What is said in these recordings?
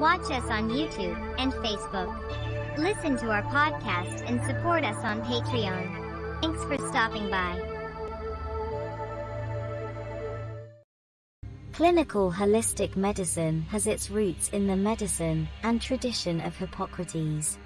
Watch us on YouTube and Facebook. Listen to our podcast and support us on Patreon. Thanks for stopping by. Clinical holistic medicine has its roots in the medicine and tradition of Hippocrates.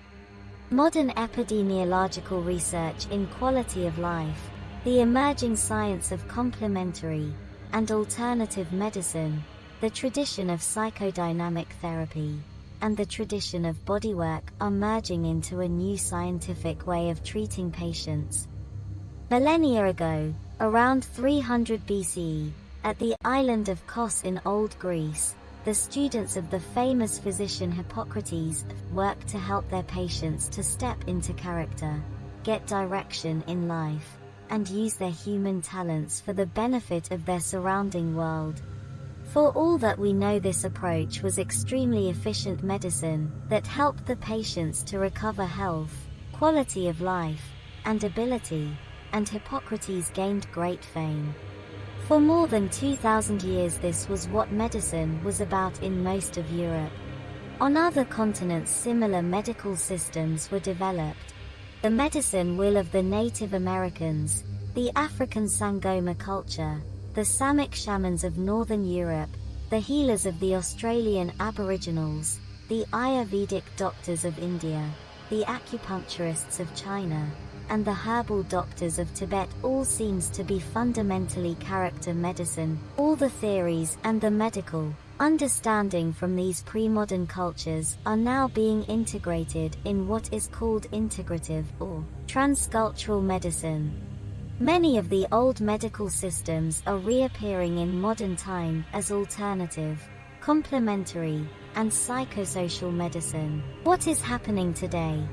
Modern epidemiological research in quality of life, the emerging science of complementary and alternative medicine, the tradition of psychodynamic therapy, and the tradition of bodywork are merging into a new scientific way of treating patients. Millennia ago, around 300 BCE, at the island of Kos in Old Greece, the students of the famous physician Hippocrates worked to help their patients to step into character, get direction in life, and use their human talents for the benefit of their surrounding world. For all that we know this approach was extremely efficient medicine that helped the patients to recover health, quality of life, and ability, and Hippocrates gained great fame. For more than 2,000 years this was what medicine was about in most of Europe. On other continents similar medical systems were developed. The medicine wheel of the Native Americans, the African Sangoma culture, the Samic shamans of Northern Europe, the healers of the Australian Aboriginals, the Ayurvedic doctors of India, the acupuncturists of China, and the herbal doctors of Tibet all seems to be fundamentally character medicine, all the theories and the medical understanding from these pre-modern cultures are now being integrated in what is called integrative or transcultural medicine. Many of the old medical systems are reappearing in modern time as alternative, complementary, and psychosocial medicine. What is happening today?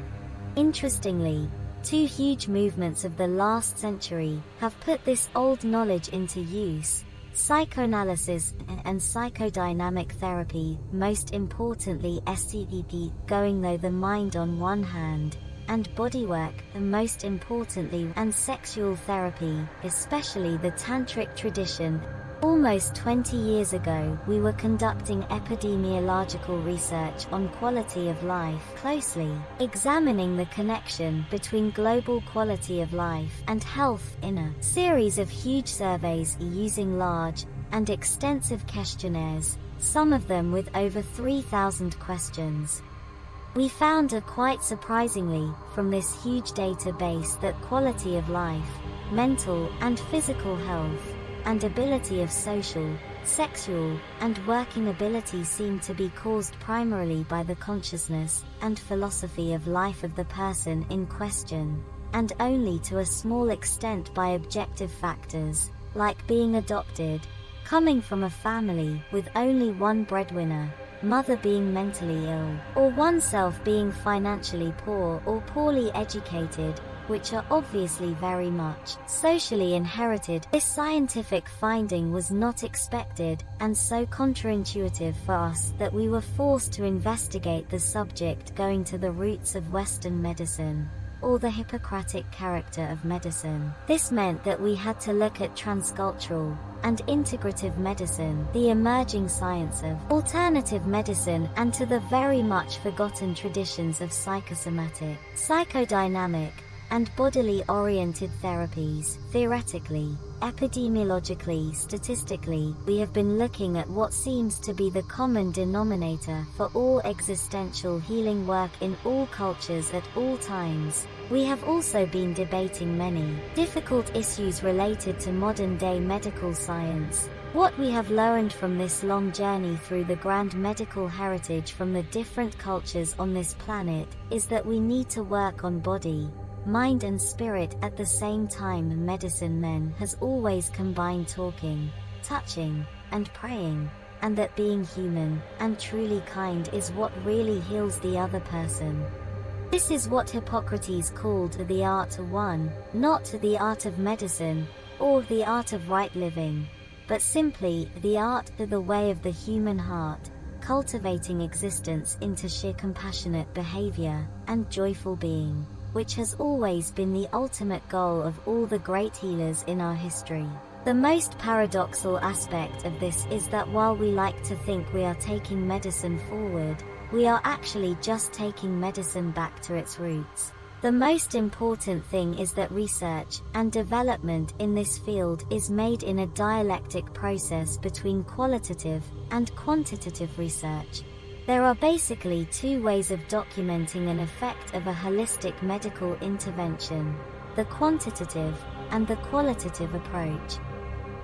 Interestingly, Two huge movements of the last century have put this old knowledge into use. Psychoanalysis and psychodynamic therapy, most importantly SCTP, going though the mind on one hand, and bodywork, and most importantly, and sexual therapy, especially the tantric tradition, Almost 20 years ago, we were conducting epidemiological research on quality of life closely, examining the connection between global quality of life and health in a series of huge surveys using large and extensive questionnaires, some of them with over 3,000 questions. We found a quite surprisingly, from this huge database that quality of life, mental and physical health, and ability of social, sexual, and working ability seem to be caused primarily by the consciousness and philosophy of life of the person in question, and only to a small extent by objective factors, like being adopted, coming from a family with only one breadwinner, mother being mentally ill, or oneself being financially poor or poorly educated, which are obviously very much socially inherited. This scientific finding was not expected and so counterintuitive for us that we were forced to investigate the subject going to the roots of Western medicine or the Hippocratic character of medicine. This meant that we had to look at transcultural and integrative medicine, the emerging science of alternative medicine, and to the very much forgotten traditions of psychosomatic, psychodynamic, and bodily oriented therapies. Theoretically, epidemiologically, statistically, we have been looking at what seems to be the common denominator for all existential healing work in all cultures at all times. We have also been debating many difficult issues related to modern day medical science. What we have learned from this long journey through the grand medical heritage from the different cultures on this planet is that we need to work on body, mind and spirit at the same time medicine men has always combined talking, touching, and praying, and that being human and truly kind is what really heals the other person. This is what Hippocrates called the art of one, not the art of medicine, or the art of right living, but simply the art of the way of the human heart, cultivating existence into sheer compassionate behavior and joyful being which has always been the ultimate goal of all the great healers in our history. The most paradoxal aspect of this is that while we like to think we are taking medicine forward, we are actually just taking medicine back to its roots. The most important thing is that research and development in this field is made in a dialectic process between qualitative and quantitative research. There are basically two ways of documenting an effect of a holistic medical intervention, the quantitative and the qualitative approach.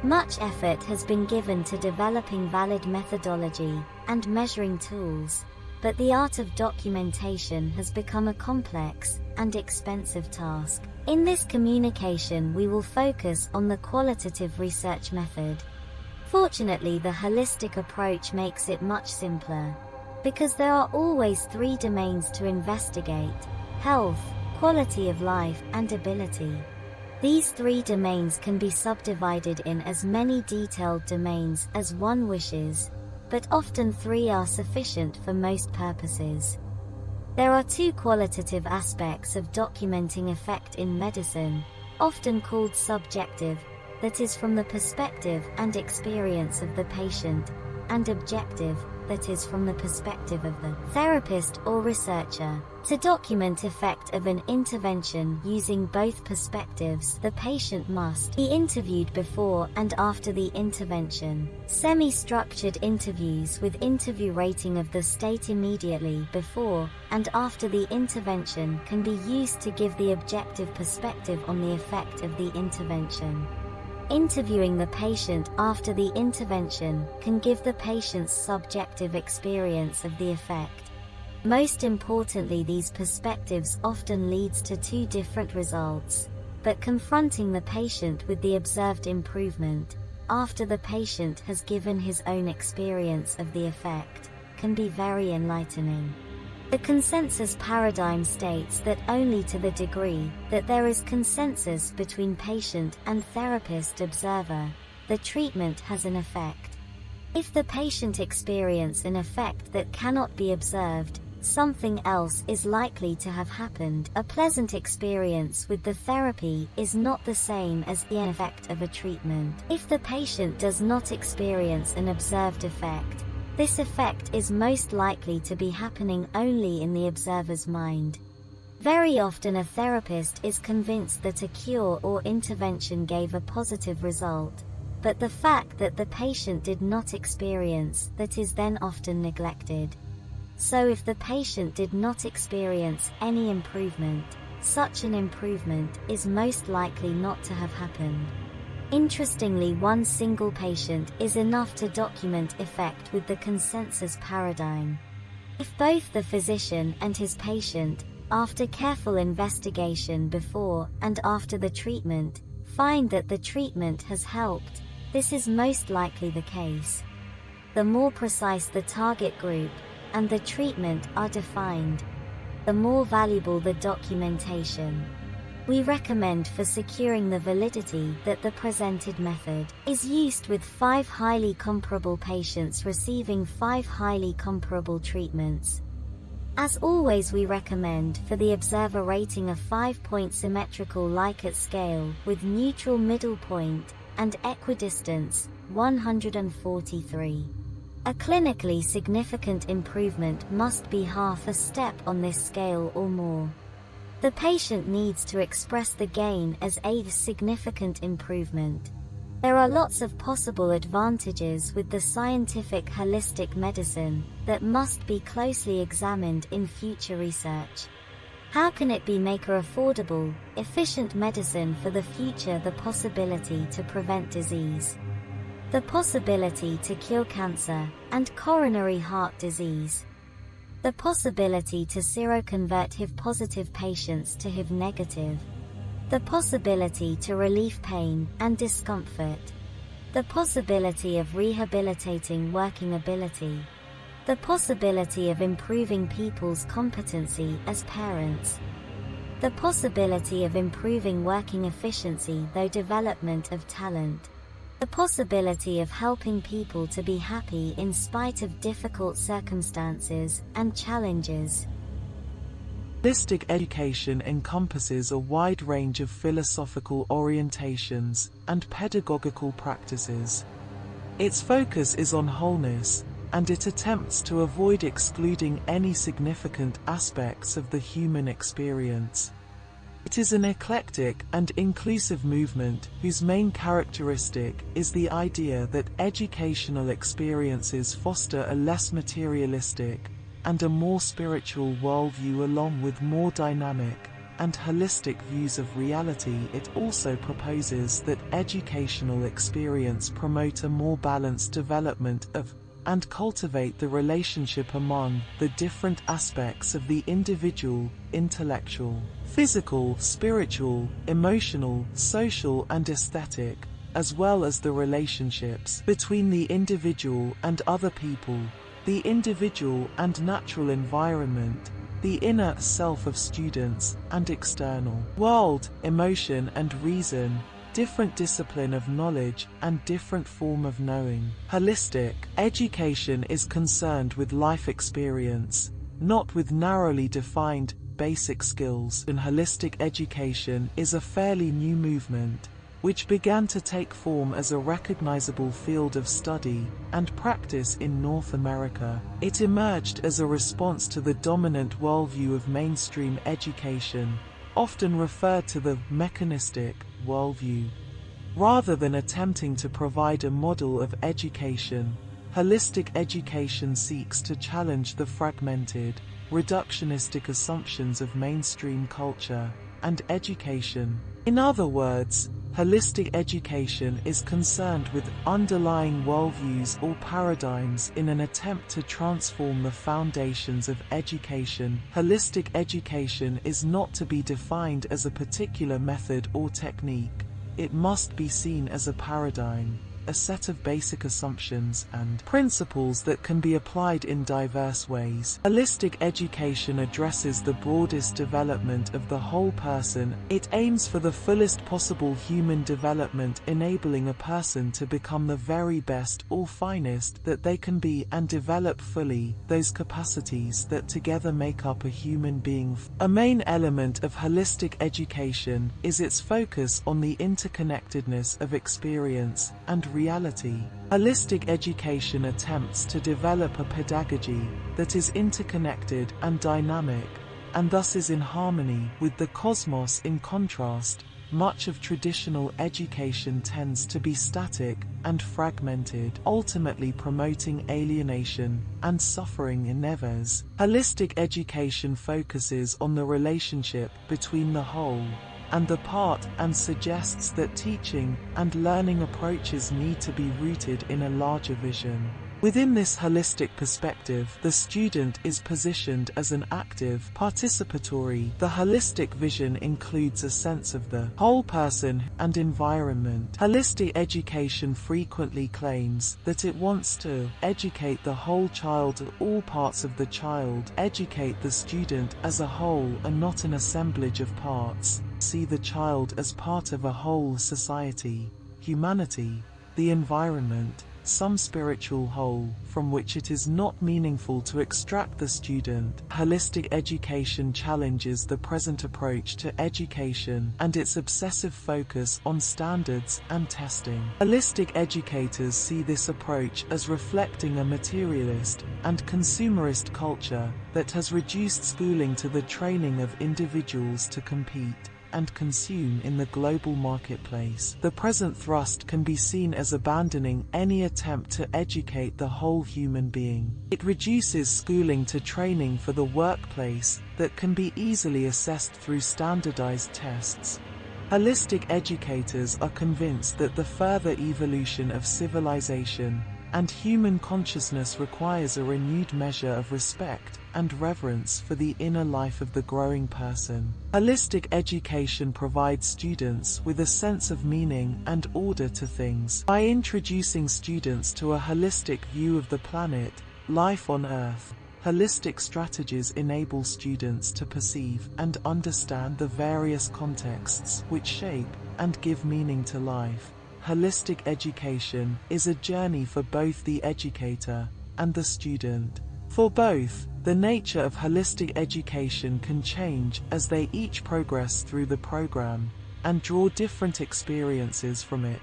Much effort has been given to developing valid methodology and measuring tools, but the art of documentation has become a complex and expensive task. In this communication we will focus on the qualitative research method. Fortunately the holistic approach makes it much simpler. Because there are always three domains to investigate, health, quality of life, and ability. These three domains can be subdivided in as many detailed domains as one wishes, but often three are sufficient for most purposes. There are two qualitative aspects of documenting effect in medicine, often called subjective, that is from the perspective and experience of the patient, and objective, that is from the perspective of the therapist or researcher. To document effect of an intervention using both perspectives, the patient must be interviewed before and after the intervention. Semi-structured interviews with interview rating of the state immediately before and after the intervention can be used to give the objective perspective on the effect of the intervention. Interviewing the patient after the intervention can give the patient's subjective experience of the effect. Most importantly these perspectives often leads to two different results, but confronting the patient with the observed improvement, after the patient has given his own experience of the effect, can be very enlightening. The consensus paradigm states that only to the degree that there is consensus between patient and therapist observer, the treatment has an effect. If the patient experience an effect that cannot be observed, something else is likely to have happened. A pleasant experience with the therapy is not the same as the effect of a treatment. If the patient does not experience an observed effect, this effect is most likely to be happening only in the observer's mind. Very often a therapist is convinced that a cure or intervention gave a positive result, but the fact that the patient did not experience that is then often neglected. So if the patient did not experience any improvement, such an improvement is most likely not to have happened. Interestingly one single patient is enough to document effect with the consensus paradigm. If both the physician and his patient, after careful investigation before and after the treatment, find that the treatment has helped, this is most likely the case. The more precise the target group and the treatment are defined, the more valuable the documentation. We recommend for securing the validity that the presented method is used with five highly comparable patients receiving five highly comparable treatments. As always we recommend for the observer rating a 5-point symmetrical Likert scale with neutral middle point and equidistance 143. A clinically significant improvement must be half a step on this scale or more. The patient needs to express the gain as a significant improvement. There are lots of possible advantages with the scientific holistic medicine that must be closely examined in future research. How can it be maker affordable, efficient medicine for the future the possibility to prevent disease? The possibility to cure cancer and coronary heart disease. The possibility to seroconvert HIV positive patients to HIV negative. The possibility to relieve pain and discomfort. The possibility of rehabilitating working ability. The possibility of improving people's competency as parents. The possibility of improving working efficiency though development of talent. The possibility of helping people to be happy in spite of difficult circumstances and challenges. Holistic education encompasses a wide range of philosophical orientations and pedagogical practices. Its focus is on wholeness, and it attempts to avoid excluding any significant aspects of the human experience. It is an eclectic and inclusive movement whose main characteristic is the idea that educational experiences foster a less materialistic and a more spiritual worldview along with more dynamic and holistic views of reality. It also proposes that educational experience promote a more balanced development of and cultivate the relationship among the different aspects of the individual, intellectual, physical, spiritual, emotional, social and aesthetic, as well as the relationships between the individual and other people, the individual and natural environment, the inner self of students, and external world, emotion and reason, different discipline of knowledge and different form of knowing. Holistic education is concerned with life experience, not with narrowly defined basic skills. And holistic education is a fairly new movement which began to take form as a recognizable field of study and practice in North America. It emerged as a response to the dominant worldview of mainstream education, often referred to the mechanistic worldview. Rather than attempting to provide a model of education, holistic education seeks to challenge the fragmented, reductionistic assumptions of mainstream culture and education. In other words, holistic education is concerned with underlying worldviews or paradigms in an attempt to transform the foundations of education. Holistic education is not to be defined as a particular method or technique. It must be seen as a paradigm a set of basic assumptions and principles that can be applied in diverse ways. Holistic education addresses the broadest development of the whole person. It aims for the fullest possible human development enabling a person to become the very best or finest that they can be and develop fully those capacities that together make up a human being. A main element of holistic education is its focus on the interconnectedness of experience and reality. Holistic education attempts to develop a pedagogy that is interconnected and dynamic, and thus is in harmony with the cosmos in contrast. Much of traditional education tends to be static and fragmented, ultimately promoting alienation and suffering in others. Holistic education focuses on the relationship between the whole and the part and suggests that teaching and learning approaches need to be rooted in a larger vision. Within this holistic perspective, the student is positioned as an active, participatory. The holistic vision includes a sense of the whole person and environment. Holistic education frequently claims that it wants to educate the whole child all parts of the child, educate the student as a whole and not an assemblage of parts see the child as part of a whole society, humanity, the environment, some spiritual whole, from which it is not meaningful to extract the student. Holistic education challenges the present approach to education and its obsessive focus on standards and testing. Holistic educators see this approach as reflecting a materialist and consumerist culture that has reduced schooling to the training of individuals to compete and consume in the global marketplace. The present thrust can be seen as abandoning any attempt to educate the whole human being. It reduces schooling to training for the workplace that can be easily assessed through standardized tests. Holistic educators are convinced that the further evolution of civilization and human consciousness requires a renewed measure of respect and reverence for the inner life of the growing person. Holistic education provides students with a sense of meaning and order to things. By introducing students to a holistic view of the planet, life on Earth, Holistic strategies enable students to perceive and understand the various contexts which shape and give meaning to life holistic education is a journey for both the educator and the student. For both, the nature of holistic education can change as they each progress through the program and draw different experiences from it.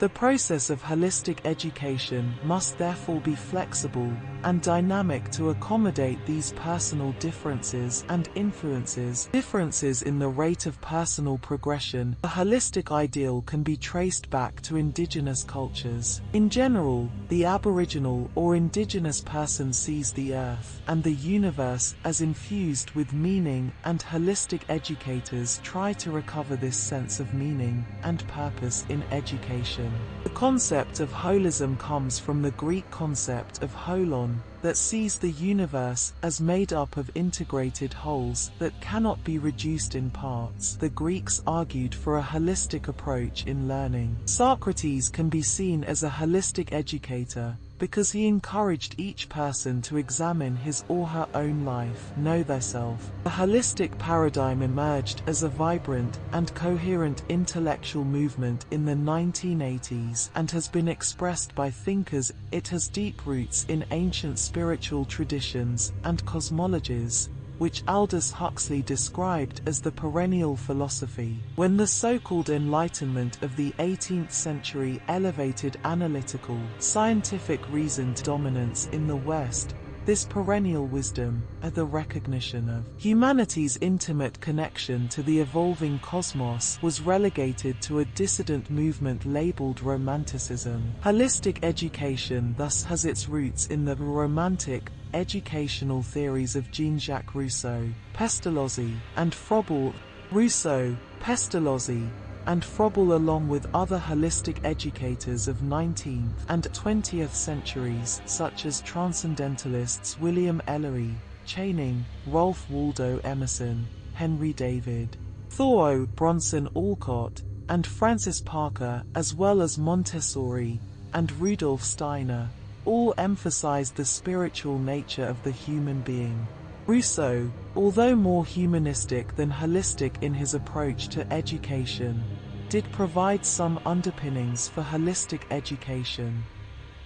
The process of holistic education must therefore be flexible and dynamic to accommodate these personal differences and influences. Differences in the rate of personal progression. The holistic ideal can be traced back to indigenous cultures. In general, the aboriginal or indigenous person sees the earth and the universe as infused with meaning and holistic educators try to recover this sense of meaning and purpose in education. The concept of holism comes from the Greek concept of holon, that sees the universe as made up of integrated wholes that cannot be reduced in parts. The Greeks argued for a holistic approach in learning. Socrates can be seen as a holistic educator, because he encouraged each person to examine his or her own life, know thyself. The holistic paradigm emerged as a vibrant and coherent intellectual movement in the 1980s and has been expressed by thinkers. It has deep roots in ancient spiritual traditions and cosmologies, which Aldous Huxley described as the perennial philosophy. When the so-called Enlightenment of the 18th century elevated analytical, scientific reasoned dominance in the West, this perennial wisdom, and the recognition of humanity's intimate connection to the evolving cosmos was relegated to a dissident movement labeled Romanticism. Holistic education thus has its roots in the Romantic, educational theories of Jean-Jacques Rousseau, Pestalozzi, and Froebel. Rousseau, Pestalozzi, and Froebel along with other holistic educators of 19th and 20th centuries such as transcendentalists William Ellery, Channing, Ralph Waldo Emerson, Henry David, Thoreau, Bronson Alcott, and Francis Parker as well as Montessori and Rudolf Steiner all emphasized the spiritual nature of the human being. Rousseau, although more humanistic than holistic in his approach to education, did provide some underpinnings for holistic education.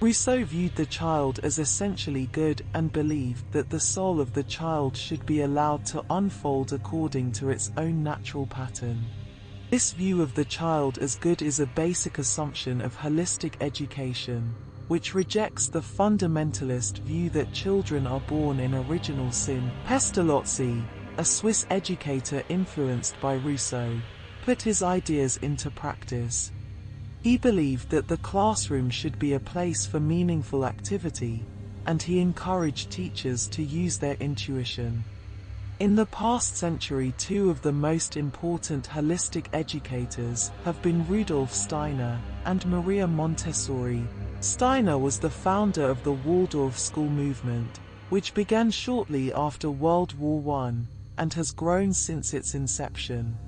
Rousseau viewed the child as essentially good and believed that the soul of the child should be allowed to unfold according to its own natural pattern. This view of the child as good is a basic assumption of holistic education which rejects the fundamentalist view that children are born in original sin. Pestalozzi, a Swiss educator influenced by Rousseau, put his ideas into practice. He believed that the classroom should be a place for meaningful activity, and he encouraged teachers to use their intuition. In the past century two of the most important holistic educators have been Rudolf Steiner and Maria Montessori, Steiner was the founder of the Waldorf school movement, which began shortly after World War I and has grown since its inception.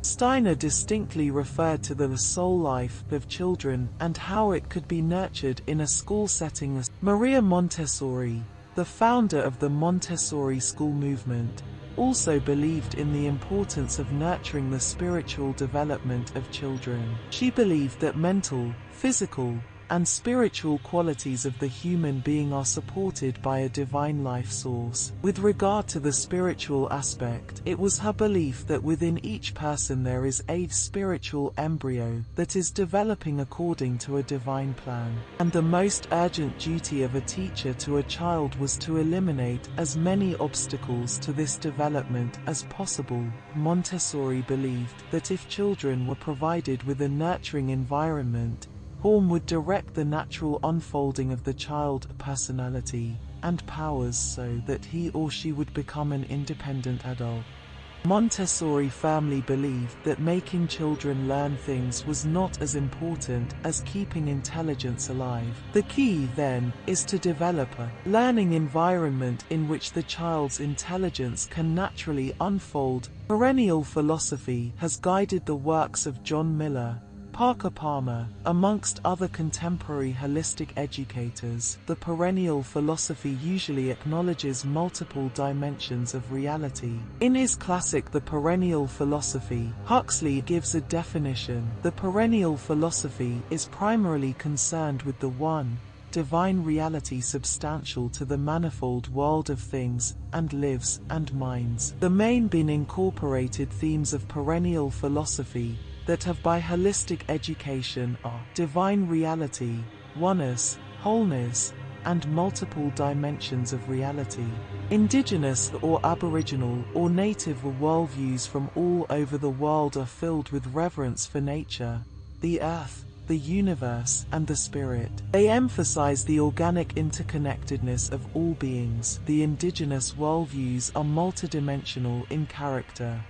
Steiner distinctly referred to the soul life of children and how it could be nurtured in a school setting. Maria Montessori, the founder of the Montessori school movement, also believed in the importance of nurturing the spiritual development of children. She believed that mental, physical, and spiritual qualities of the human being are supported by a divine life source. With regard to the spiritual aspect, it was her belief that within each person there is a spiritual embryo that is developing according to a divine plan. And the most urgent duty of a teacher to a child was to eliminate as many obstacles to this development as possible. Montessori believed that if children were provided with a nurturing environment, Home would direct the natural unfolding of the child personality and powers so that he or she would become an independent adult. Montessori firmly believed that making children learn things was not as important as keeping intelligence alive. The key, then, is to develop a learning environment in which the child's intelligence can naturally unfold. Perennial philosophy has guided the works of John Miller, Parker Palmer, amongst other contemporary holistic educators, the perennial philosophy usually acknowledges multiple dimensions of reality. In his classic The Perennial Philosophy, Huxley gives a definition. The perennial philosophy is primarily concerned with the one, divine reality substantial to the manifold world of things, and lives, and minds. The main been incorporated themes of perennial philosophy, that have by holistic education are divine reality, oneness, wholeness, and multiple dimensions of reality. Indigenous or Aboriginal or Native worldviews from all over the world are filled with reverence for nature, the earth, the universe, and the spirit. They emphasize the organic interconnectedness of all beings. The indigenous worldviews are multidimensional in character.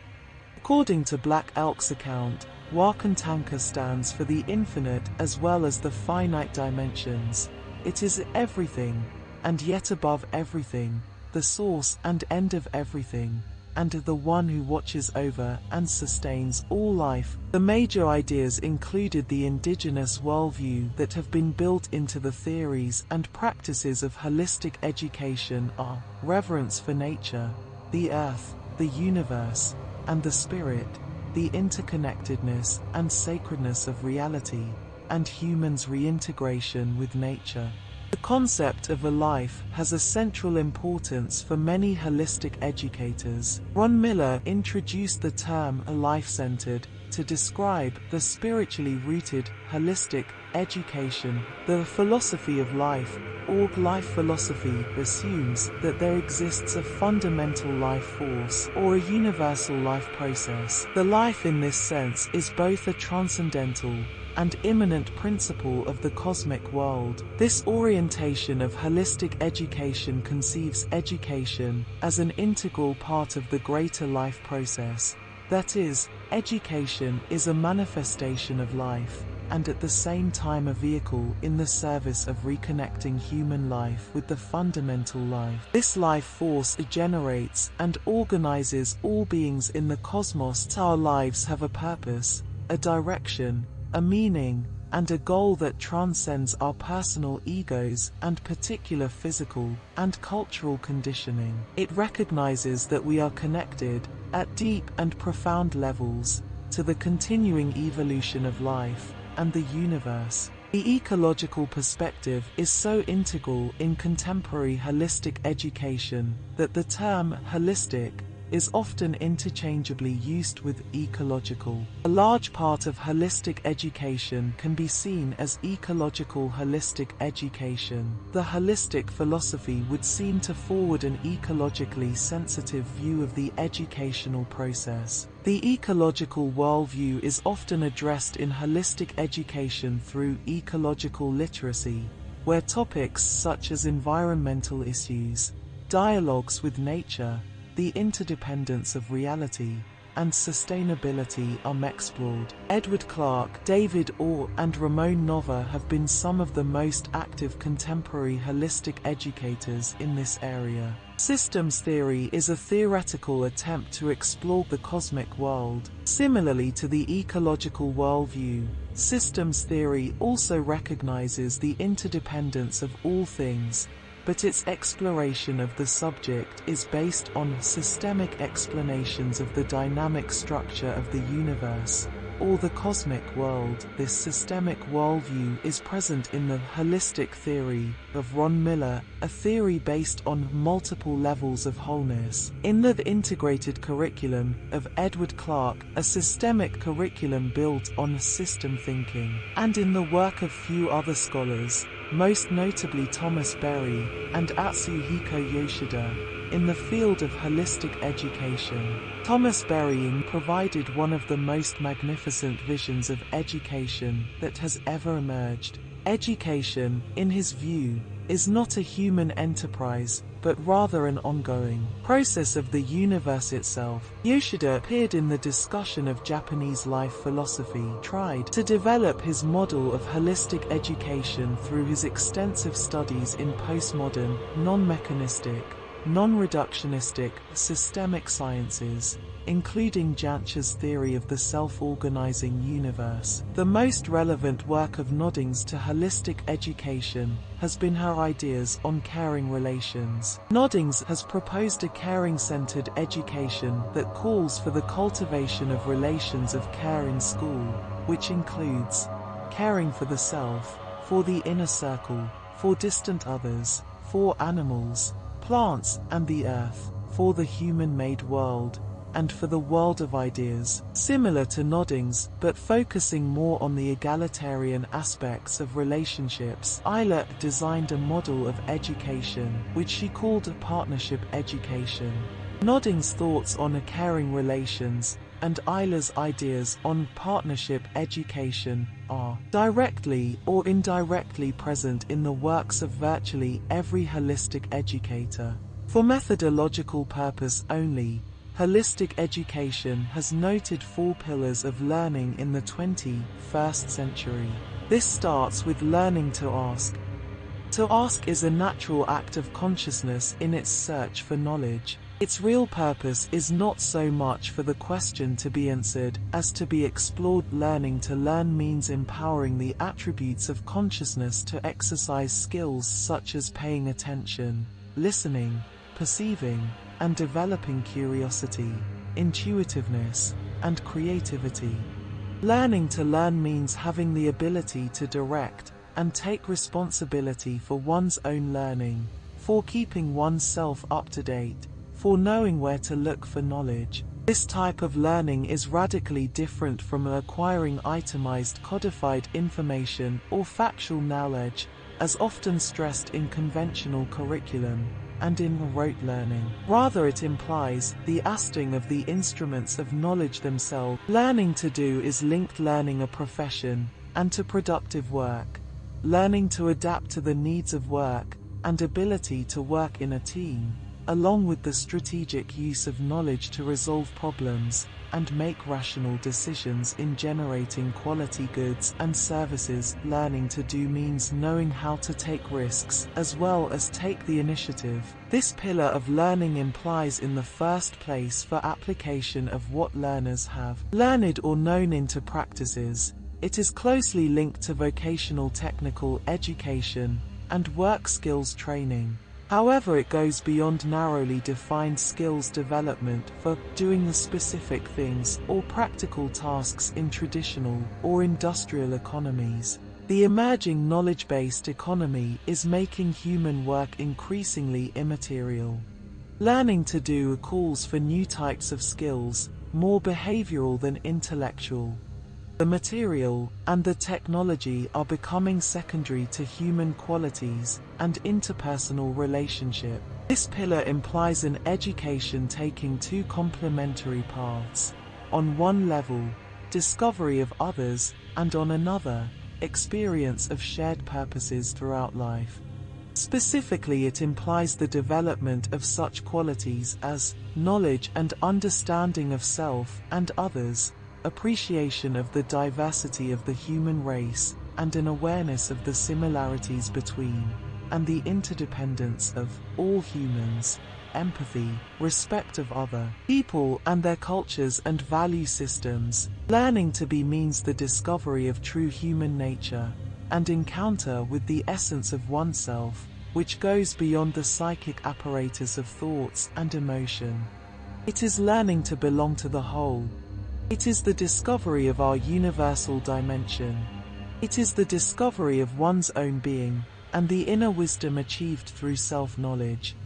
According to Black Elk's account, Wakantanka stands for the infinite as well as the finite dimensions. It is everything, and yet above everything, the source and end of everything, and the one who watches over and sustains all life. The major ideas included the indigenous worldview that have been built into the theories and practices of holistic education are reverence for nature, the earth, the universe, and the spirit, the interconnectedness and sacredness of reality, and humans' reintegration with nature. The concept of a life has a central importance for many holistic educators. Ron Miller introduced the term a life-centered to describe the spiritually rooted, holistic education. The philosophy of life, or life philosophy, assumes that there exists a fundamental life force or a universal life process. The life in this sense is both a transcendental and immanent principle of the cosmic world. This orientation of holistic education conceives education as an integral part of the greater life process. That is, education is a manifestation of life, and at the same time a vehicle in the service of reconnecting human life with the fundamental life. This life force generates and organizes all beings in the cosmos. Our lives have a purpose, a direction, a meaning, and a goal that transcends our personal egos and particular physical and cultural conditioning. It recognizes that we are connected, at deep and profound levels, to the continuing evolution of life and the universe. The ecological perspective is so integral in contemporary holistic education that the term holistic is often interchangeably used with ecological. A large part of holistic education can be seen as ecological holistic education. The holistic philosophy would seem to forward an ecologically sensitive view of the educational process. The ecological worldview is often addressed in holistic education through ecological literacy, where topics such as environmental issues, dialogues with nature, the interdependence of reality and sustainability are explored. Edward Clark, David Orr and Ramon Nova have been some of the most active contemporary holistic educators in this area. Systems theory is a theoretical attempt to explore the cosmic world. Similarly to the ecological worldview, systems theory also recognizes the interdependence of all things, but its exploration of the subject is based on systemic explanations of the dynamic structure of the universe, or the cosmic world. This systemic worldview is present in the holistic theory of Ron Miller, a theory based on multiple levels of wholeness. In the integrated curriculum of Edward Clark, a systemic curriculum built on system thinking, and in the work of few other scholars, most notably Thomas Berry and Atsuhiko Yoshida, in the field of holistic education. Thomas Berry provided one of the most magnificent visions of education that has ever emerged. Education, in his view, is not a human enterprise, but rather an ongoing process of the universe itself. Yoshida appeared in the discussion of Japanese life philosophy, tried to develop his model of holistic education through his extensive studies in postmodern, non-mechanistic, non-reductionistic, systemic sciences, including Jantsch's theory of the self-organizing universe. The most relevant work of Noddings to holistic education has been her ideas on caring relations. Noddings has proposed a caring-centered education that calls for the cultivation of relations of care in school, which includes caring for the self, for the inner circle, for distant others, for animals, plants, and the earth, for the human-made world, and for the world of ideas, similar to Noddings, but focusing more on the egalitarian aspects of relationships. Eisler designed a model of education, which she called a partnership education. Noddings' thoughts on a caring relations, and Eisler's ideas on partnership education are directly or indirectly present in the works of virtually every holistic educator. For methodological purpose only, Holistic education has noted four pillars of learning in the 21st century. This starts with learning to ask. To ask is a natural act of consciousness in its search for knowledge. Its real purpose is not so much for the question to be answered as to be explored. Learning to learn means empowering the attributes of consciousness to exercise skills such as paying attention, listening, perceiving, and developing curiosity, intuitiveness, and creativity. Learning to learn means having the ability to direct and take responsibility for one's own learning, for keeping oneself up to date, for knowing where to look for knowledge. This type of learning is radically different from acquiring itemized codified information or factual knowledge, as often stressed in conventional curriculum and in rote learning. Rather it implies the asting of the instruments of knowledge themselves. Learning to do is linked learning a profession and to productive work. Learning to adapt to the needs of work and ability to work in a team along with the strategic use of knowledge to resolve problems and make rational decisions in generating quality goods and services. Learning to do means knowing how to take risks as well as take the initiative. This pillar of learning implies in the first place for application of what learners have learned or known into practices. It is closely linked to vocational technical education and work skills training. However it goes beyond narrowly defined skills development for doing the specific things or practical tasks in traditional or industrial economies. The emerging knowledge-based economy is making human work increasingly immaterial. Learning to do calls for new types of skills, more behavioral than intellectual. The material and the technology are becoming secondary to human qualities and interpersonal relationship. This pillar implies an education taking two complementary paths. On one level, discovery of others, and on another, experience of shared purposes throughout life. Specifically it implies the development of such qualities as knowledge and understanding of self and others, appreciation of the diversity of the human race, and an awareness of the similarities between and the interdependence of all humans, empathy, respect of other people and their cultures and value systems. Learning to be means the discovery of true human nature and encounter with the essence of oneself, which goes beyond the psychic apparatus of thoughts and emotion. It is learning to belong to the whole, it is the discovery of our universal dimension. It is the discovery of one's own being, and the inner wisdom achieved through self-knowledge.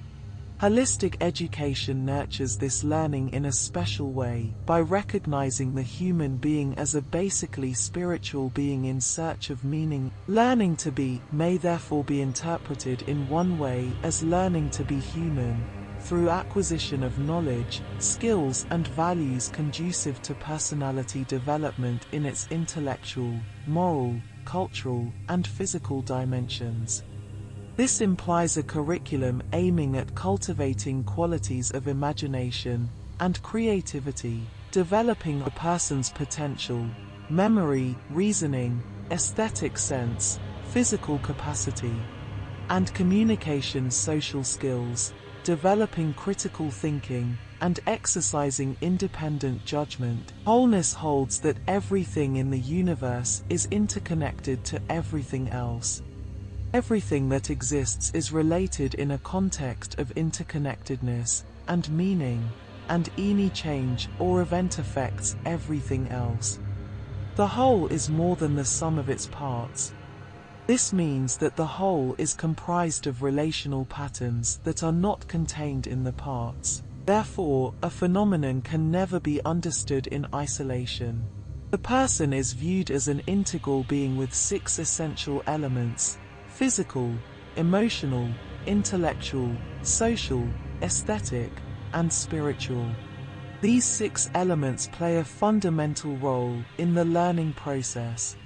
Holistic education nurtures this learning in a special way by recognizing the human being as a basically spiritual being in search of meaning. Learning to be may therefore be interpreted in one way as learning to be human, through acquisition of knowledge, skills and values conducive to personality development in its intellectual, moral, cultural, and physical dimensions. This implies a curriculum aiming at cultivating qualities of imagination and creativity, developing a person's potential, memory, reasoning, aesthetic sense, physical capacity, and communication social skills, developing critical thinking, and exercising independent judgment. Wholeness holds that everything in the universe is interconnected to everything else. Everything that exists is related in a context of interconnectedness and meaning, and any change or event affects everything else. The whole is more than the sum of its parts. This means that the whole is comprised of relational patterns that are not contained in the parts. Therefore, a phenomenon can never be understood in isolation. The person is viewed as an integral being with six essential elements physical, emotional, intellectual, social, aesthetic, and spiritual. These six elements play a fundamental role in the learning process.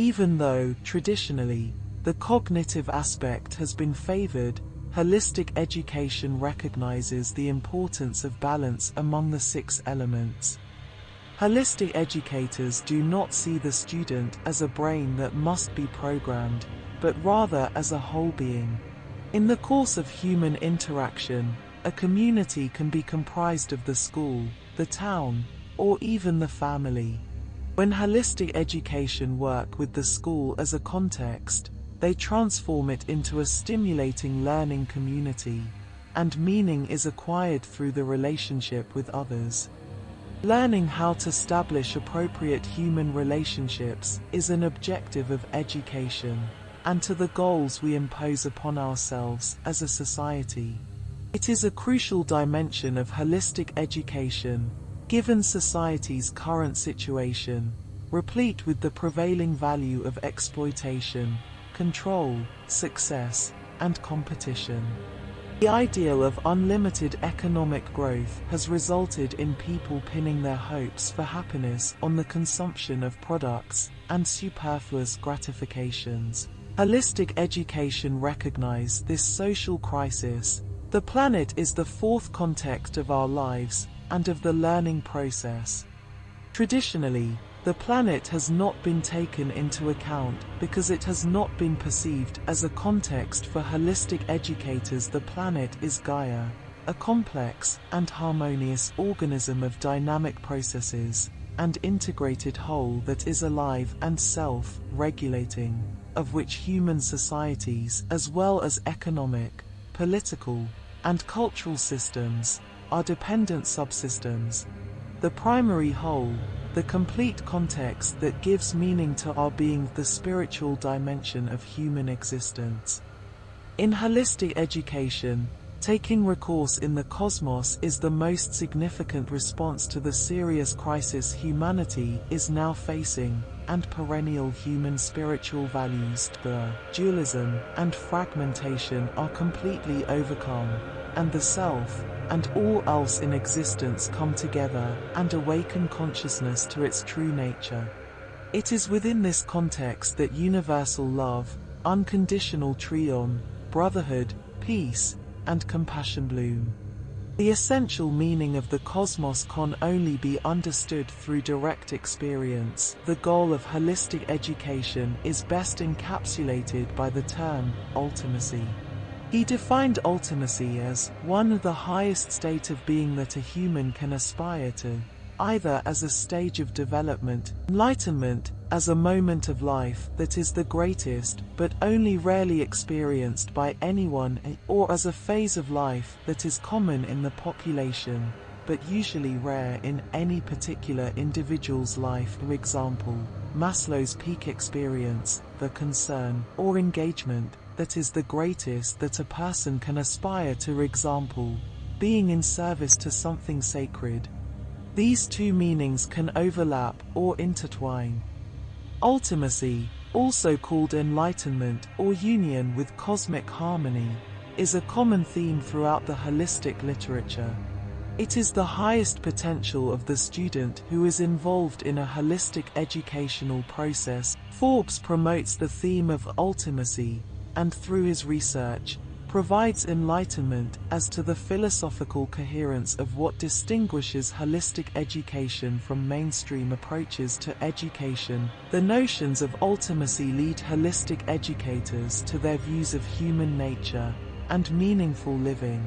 Even though, traditionally, the cognitive aspect has been favored, holistic education recognizes the importance of balance among the six elements. Holistic educators do not see the student as a brain that must be programmed, but rather as a whole being. In the course of human interaction, a community can be comprised of the school, the town, or even the family. When holistic education work with the school as a context, they transform it into a stimulating learning community, and meaning is acquired through the relationship with others. Learning how to establish appropriate human relationships is an objective of education, and to the goals we impose upon ourselves as a society. It is a crucial dimension of holistic education, given society's current situation, replete with the prevailing value of exploitation, control, success, and competition. The ideal of unlimited economic growth has resulted in people pinning their hopes for happiness on the consumption of products and superfluous gratifications. Holistic education recognize this social crisis. The planet is the fourth context of our lives and of the learning process. Traditionally, the planet has not been taken into account because it has not been perceived as a context for holistic educators. The planet is Gaia, a complex and harmonious organism of dynamic processes and integrated whole that is alive and self-regulating, of which human societies as well as economic, political, and cultural systems are dependent subsystems. The primary whole, the complete context that gives meaning to our being the spiritual dimension of human existence. In holistic education, taking recourse in the cosmos is the most significant response to the serious crisis humanity is now facing, and perennial human spiritual values, the dualism and fragmentation are completely overcome and the self, and all else in existence come together and awaken consciousness to its true nature. It is within this context that universal love, unconditional trion, brotherhood, peace, and compassion bloom. The essential meaning of the cosmos can only be understood through direct experience. The goal of holistic education is best encapsulated by the term ultimacy. He defined ultimacy as one of the highest state of being that a human can aspire to, either as a stage of development, enlightenment, as a moment of life that is the greatest but only rarely experienced by anyone or as a phase of life that is common in the population but usually rare in any particular individual's life. For example, Maslow's peak experience, the concern or engagement that is the greatest that a person can aspire to example, being in service to something sacred. These two meanings can overlap or intertwine. Ultimacy, also called enlightenment or union with cosmic harmony, is a common theme throughout the holistic literature. It is the highest potential of the student who is involved in a holistic educational process. Forbes promotes the theme of ultimacy, and through his research, provides enlightenment as to the philosophical coherence of what distinguishes holistic education from mainstream approaches to education. The notions of ultimacy lead holistic educators to their views of human nature and meaningful living.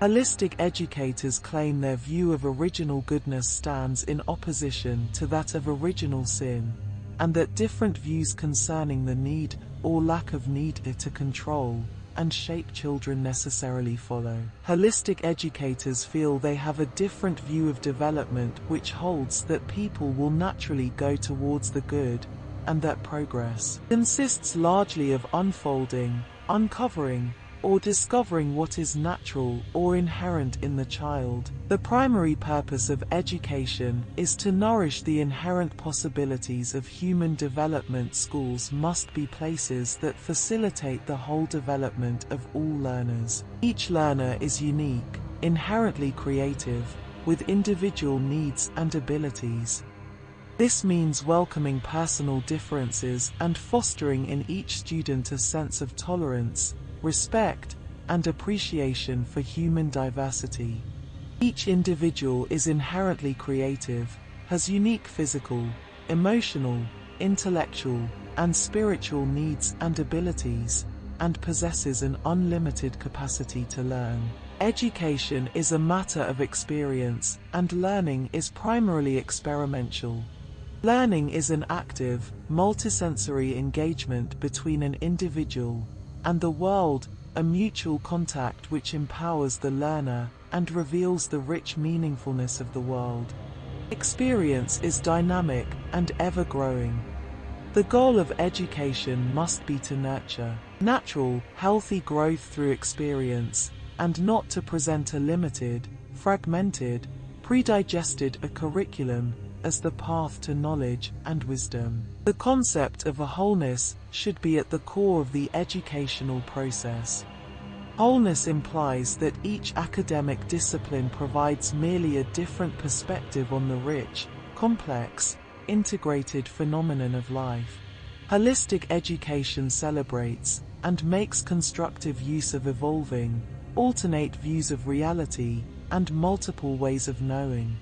Holistic educators claim their view of original goodness stands in opposition to that of original sin, and that different views concerning the need or lack of need to control and shape children necessarily follow. Holistic educators feel they have a different view of development which holds that people will naturally go towards the good, and that progress consists largely of unfolding, uncovering, or discovering what is natural or inherent in the child. The primary purpose of education is to nourish the inherent possibilities of human development. Schools must be places that facilitate the whole development of all learners. Each learner is unique, inherently creative, with individual needs and abilities. This means welcoming personal differences and fostering in each student a sense of tolerance, respect, and appreciation for human diversity. Each individual is inherently creative, has unique physical, emotional, intellectual, and spiritual needs and abilities, and possesses an unlimited capacity to learn. Education is a matter of experience, and learning is primarily experimental. Learning is an active, multisensory engagement between an individual and the world, a mutual contact which empowers the learner and reveals the rich meaningfulness of the world. Experience is dynamic and ever-growing. The goal of education must be to nurture natural, healthy growth through experience, and not to present a limited, fragmented, predigested a curriculum as the path to knowledge and wisdom. The concept of a wholeness should be at the core of the educational process. Wholeness implies that each academic discipline provides merely a different perspective on the rich, complex, integrated phenomenon of life. Holistic education celebrates and makes constructive use of evolving, alternate views of reality, and multiple ways of knowing.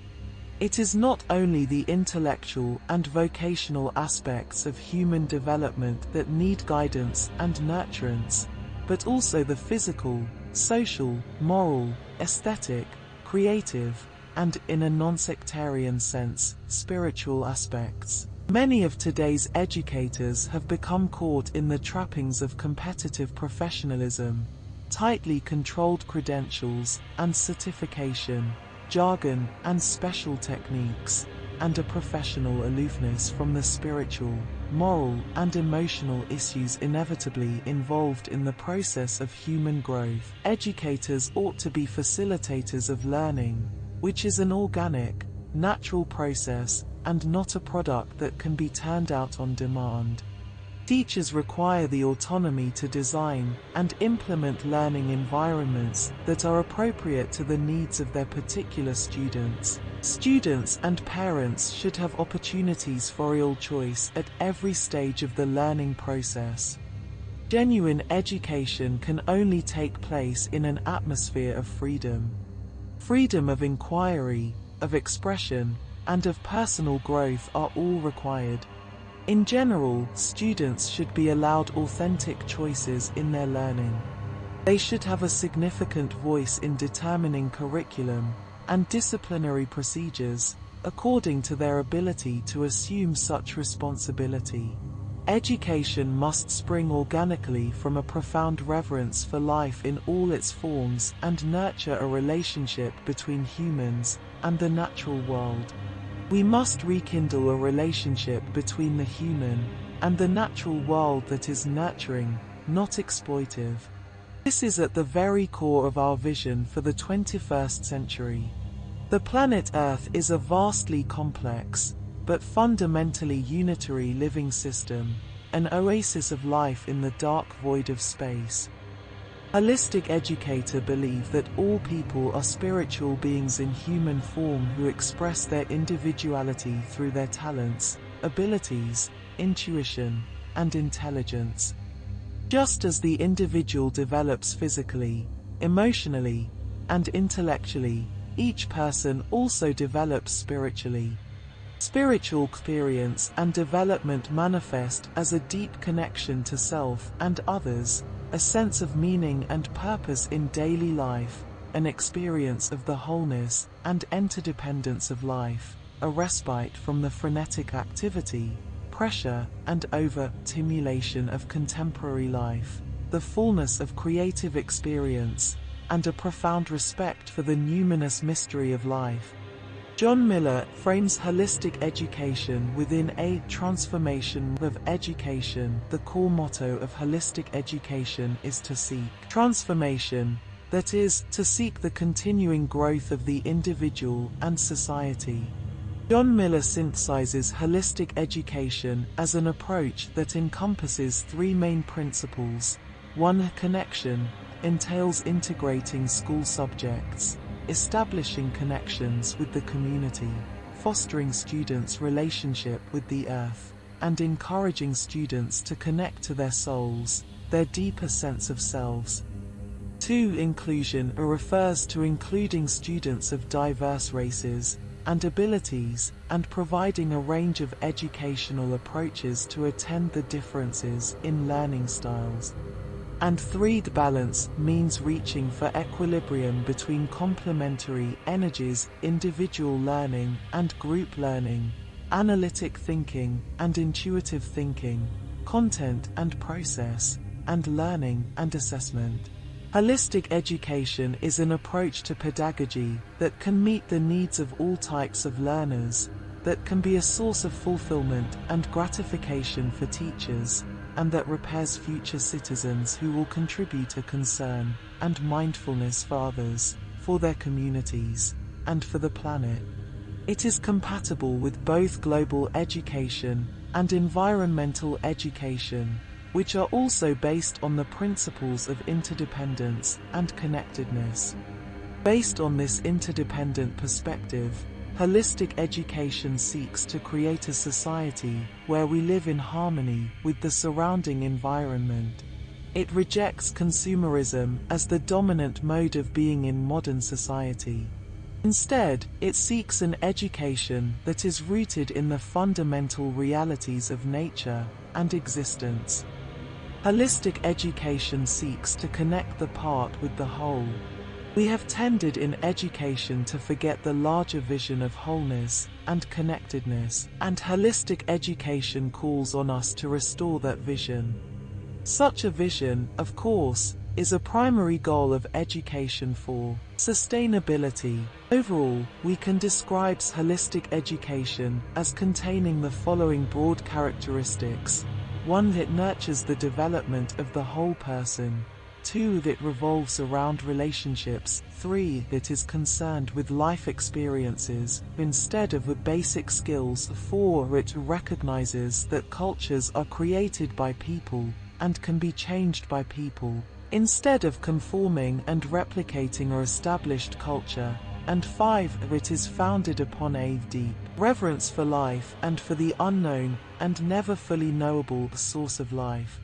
It is not only the intellectual and vocational aspects of human development that need guidance and nurturance, but also the physical, social, moral, aesthetic, creative, and in a non-sectarian sense, spiritual aspects. Many of today's educators have become caught in the trappings of competitive professionalism, tightly controlled credentials, and certification, jargon, and special techniques, and a professional aloofness from the spiritual, moral, and emotional issues inevitably involved in the process of human growth. Educators ought to be facilitators of learning, which is an organic, natural process and not a product that can be turned out on demand. Teachers require the autonomy to design and implement learning environments that are appropriate to the needs of their particular students. Students and parents should have opportunities for real choice at every stage of the learning process. Genuine education can only take place in an atmosphere of freedom. Freedom of inquiry, of expression, and of personal growth are all required. In general, students should be allowed authentic choices in their learning. They should have a significant voice in determining curriculum and disciplinary procedures, according to their ability to assume such responsibility. Education must spring organically from a profound reverence for life in all its forms and nurture a relationship between humans and the natural world. We must rekindle a relationship between the human and the natural world that is nurturing, not exploitive. This is at the very core of our vision for the 21st century. The planet Earth is a vastly complex, but fundamentally unitary living system, an oasis of life in the dark void of space. Holistic educator believe that all people are spiritual beings in human form who express their individuality through their talents, abilities, intuition, and intelligence. Just as the individual develops physically, emotionally, and intellectually, each person also develops spiritually. Spiritual experience and development manifest as a deep connection to self and others, a sense of meaning and purpose in daily life, an experience of the wholeness and interdependence of life, a respite from the frenetic activity, pressure, and over-stimulation of contemporary life, the fullness of creative experience, and a profound respect for the numinous mystery of life. John Miller frames holistic education within a transformation of education. The core motto of holistic education is to seek transformation, that is, to seek the continuing growth of the individual and society. John Miller synthesizes holistic education as an approach that encompasses three main principles. One connection entails integrating school subjects, establishing connections with the community, fostering students' relationship with the earth, and encouraging students to connect to their souls, their deeper sense of selves. 2. Inclusion uh, refers to including students of diverse races and abilities and providing a range of educational approaches to attend the differences in learning styles. And threed balance means reaching for equilibrium between complementary energies, individual learning and group learning, analytic thinking and intuitive thinking, content and process, and learning and assessment. Holistic education is an approach to pedagogy that can meet the needs of all types of learners, that can be a source of fulfillment and gratification for teachers, and that repairs future citizens who will contribute a concern and mindfulness for others, for their communities, and for the planet. It is compatible with both global education and environmental education, which are also based on the principles of interdependence and connectedness. Based on this interdependent perspective, Holistic education seeks to create a society where we live in harmony with the surrounding environment. It rejects consumerism as the dominant mode of being in modern society. Instead, it seeks an education that is rooted in the fundamental realities of nature and existence. Holistic education seeks to connect the part with the whole, we have tended in education to forget the larger vision of wholeness and connectedness, and holistic education calls on us to restore that vision. Such a vision, of course, is a primary goal of education for sustainability. Overall, we can describe holistic education as containing the following broad characteristics. One that nurtures the development of the whole person, 2. That revolves around relationships. 3. That is concerned with life experiences instead of with basic skills. 4. It recognizes that cultures are created by people and can be changed by people instead of conforming and replicating a established culture. And 5. It is founded upon a deep reverence for life and for the unknown and never fully knowable source of life.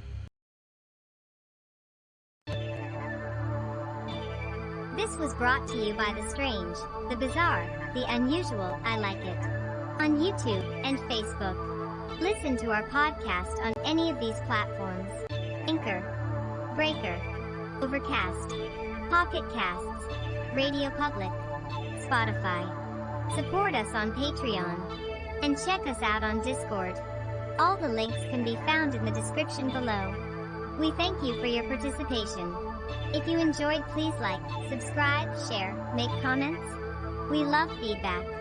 This was brought to you by the strange, the bizarre, the unusual, I like it. On YouTube and Facebook. Listen to our podcast on any of these platforms. Anchor, Breaker, Overcast, Pocket Casts, Radio Public, Spotify. Support us on Patreon. And check us out on Discord. All the links can be found in the description below. We thank you for your participation. If you enjoyed please like, subscribe, share, make comments. We love feedback.